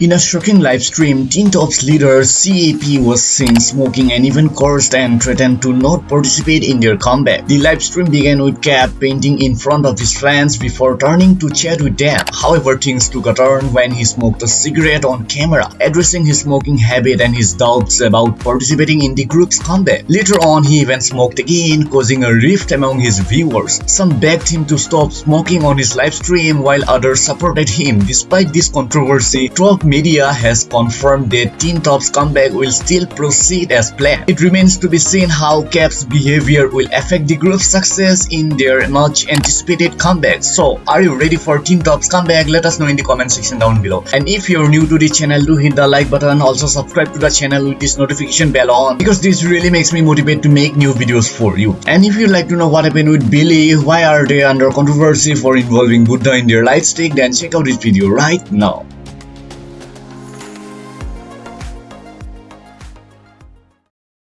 In a shocking live stream, Teen Top's leader CAP was seen smoking and even cursed and threatened to not participate in their comeback. The live stream began with Cap painting in front of his fans before turning to chat with them. However, things took a turn when he smoked a cigarette on camera, addressing his smoking habit and his doubts about participating in the group's comeback. Later on, he even smoked again, causing a rift among his viewers. Some begged him to stop smoking on his live stream while others supported him. Despite this controversy, Top media has confirmed that Teen Top's comeback will still proceed as planned. It remains to be seen how Cap's behavior will affect the group's success in their much anticipated comeback. So, are you ready for Teen Top's comeback? Let us know in the comment section down below. And if you're new to the channel, do hit the like button. Also subscribe to the channel with this notification bell on because this really makes me motivate to make new videos for you. And if you'd like to know what happened with Billlie, why are they under controversy for involving Buddha in their light stick, then check out this video right now.